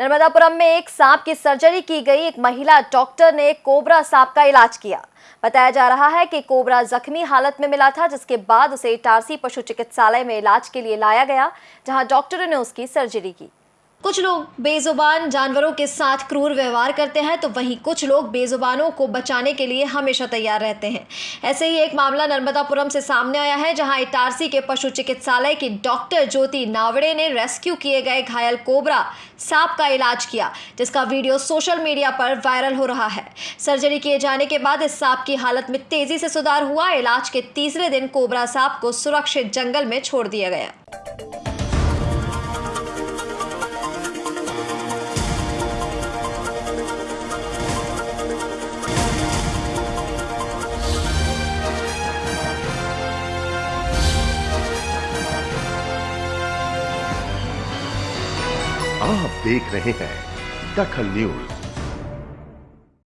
नर्मदापुरम में एक सांप की सर्जरी की गई। एक महिला डॉक्टर ने कोबरा सांप का इलाज किया। बताया जा रहा है कि कोबरा जख्मी हालत में मिला था, जिसके बाद उसे इटारसी पशु चिकित्सालय में इलाज के लिए लाया गया, जहाँ डॉक्टरों ने उसकी सर्जरी की। कुछ लोग बेजुबान जानवरों के साथ क्रूर व्यवहार करते हैं तो वहीं कुछ लोग बेजुबानों को बचाने के लिए हमेशा तैयार रहते हैं। ऐसे ही एक मामला नर्मदापुरम से सामने आया है, जहाँ इटारसी के पशु चिकित्सालय की डॉक्टर ज्योति नावड़े ने रेस्क्यू किए गए घायल कोबरा सांप का इलाज किया, जिसका वीडियो सोशल मीडिया पर वायरल हो रहा है। सर्जरी किए जाने के बाद इस सांप की हालत में तेज़ी से सुधार हुआ। इलाज के तीसरे दिन कोबरा सांप को सुरक्षित जंगल में छोड़ दिया गया। आप देख रहे हैं दखल न्यूज़।